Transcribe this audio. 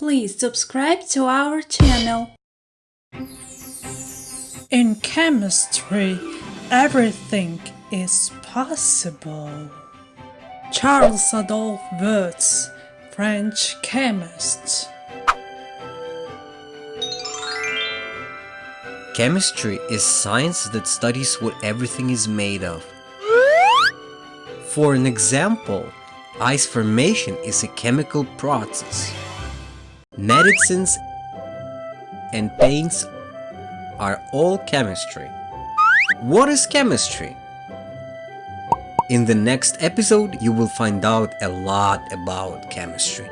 please subscribe to our channel. In chemistry, everything is possible. Charles Adolphe Wurtz, French chemist. Chemistry is science that studies what everything is made of. For an example, ice formation is a chemical process. Medicines and paints are all chemistry. What is chemistry? In the next episode, you will find out a lot about chemistry.